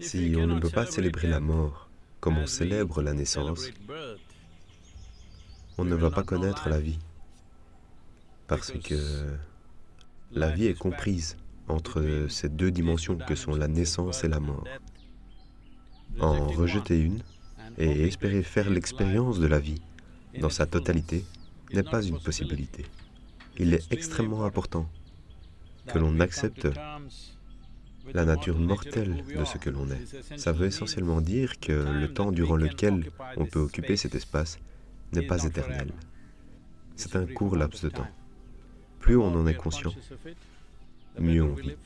Si on ne peut pas célébrer la mort comme on célèbre la naissance, on ne va pas connaître la vie, parce que la vie est comprise entre ces deux dimensions que sont la naissance et la mort. En rejeter une et espérer faire l'expérience de la vie dans sa totalité n'est pas une possibilité. Il est extrêmement important que l'on accepte la nature mortelle de ce que l'on est. Ça veut essentiellement dire que le temps durant lequel on peut occuper cet espace n'est pas éternel. C'est un court laps de temps. Plus on en est conscient, mieux on vit.